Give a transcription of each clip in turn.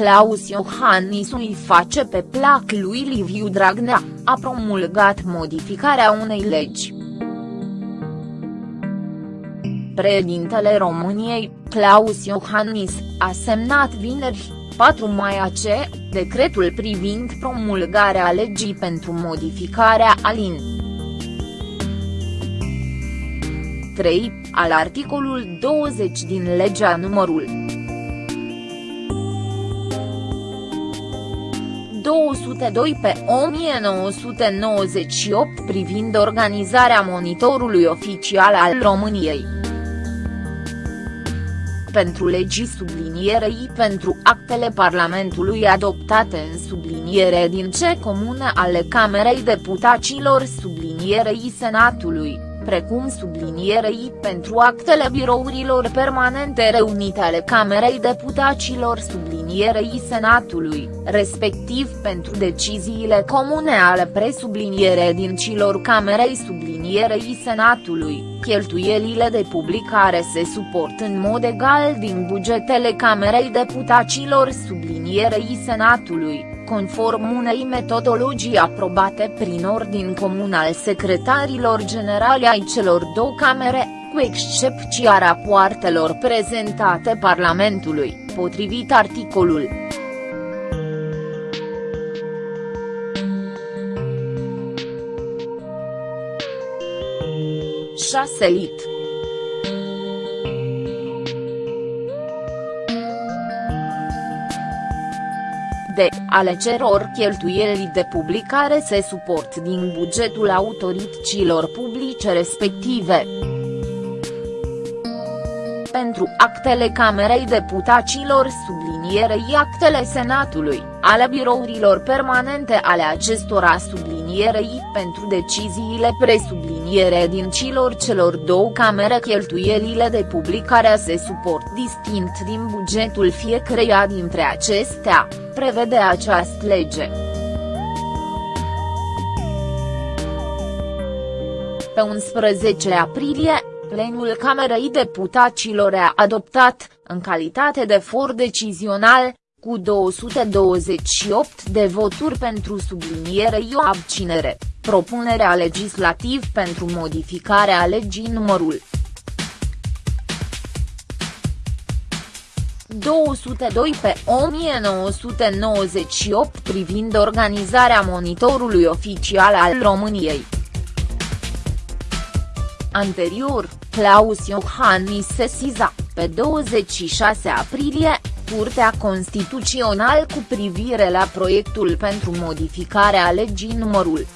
Claus Iohannis îi face pe plac lui Liviu Dragnea, a promulgat modificarea unei legi. Președintele României, Claus Iohannis, a semnat vineri, 4 mai AC, decretul privind promulgarea legii pentru modificarea alin. 3, al articolul 20 din legea numărul 202 pe 1998 privind organizarea monitorului oficial al României. Pentru legii sublinierei pentru actele Parlamentului adoptate în subliniere din ce comune ale Camerei Deputaților sublinierei Senatului precum sublinierei pentru actele birourilor permanente reunite ale Camerei Deputaților sublinierei Senatului, respectiv pentru deciziile comune ale presubliniere din cilor Camerei sublinierei Senatului, cheltuielile de publicare se suport în mod egal din bugetele Camerei Deputaților sublinierei Senatului conform unei metodologii aprobate prin ordin comun al secretarilor generali ai celor două camere, cu excepția rapoartelor prezentate Parlamentului, potrivit articolul. șase lit. De, ale ceror cheltuielii de publicare se suport din bugetul autorităților publice respective. Pentru actele Camerei Deputaților sublinierei actele Senatului, ale birourilor permanente ale acestora sublinierei pentru deciziile presubliniere din cilor celor două camere cheltuielile de publicare se suport distinct din bugetul fiecăreia dintre acestea prevede această lege. Pe 11 aprilie, plenul Camerei Deputaților a adoptat, în calitate de for decizional, cu 228 de voturi pentru subliniere o abținere, propunerea legislativ pentru modificarea legii numărul 202 pe 1998 privind organizarea monitorului oficial al României. Anterior, Claus Iohannis sesiza, pe 26 aprilie, Curtea Constituțională cu privire la proiectul pentru modificarea legii numărul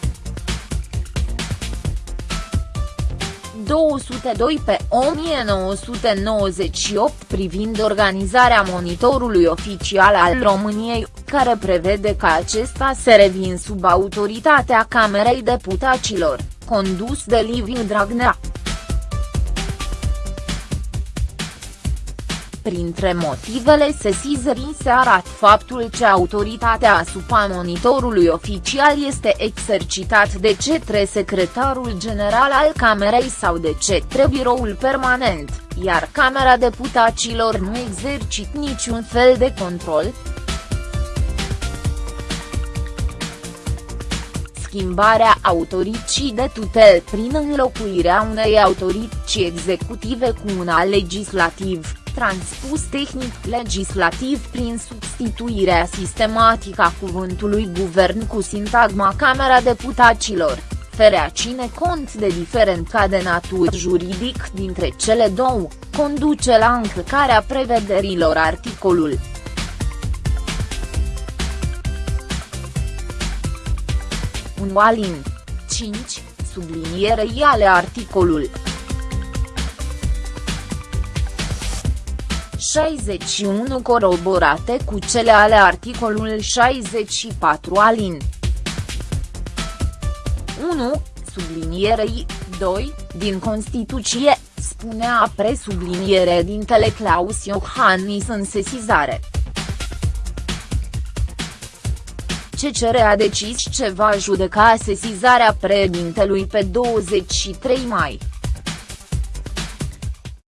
202 pe 1998 privind organizarea monitorului oficial al României, care prevede ca acesta să revin sub autoritatea Camerei Deputaților, condus de Liviu Dragnea. Printre motivele sesizării se arată faptul că autoritatea asupra monitorului oficial este exercitat de cetre secretarul general al Camerei sau de cetre biroul permanent, iar Camera Deputaților nu exercit niciun fel de control, schimbarea autorității de tutel prin înlocuirea unei autorități executive cu una legislativ transpus tehnic legislativ prin substituirea sistematică a cuvântului guvern cu sintagma Camera Deputaților, ferea cine cont de diferența de natură juridic dintre cele două, conduce la încălcarea prevederilor articolul. Un alin. 5, sublinierei ale articolul 61 coroborate cu cele ale articolul 64 alin. 1, sublinierei, 2, din Constituție, spunea presubliniere dintele Claus Iohannis în sesizare. CCR a decis ce va judeca sesizarea președintelui pe 23 mai.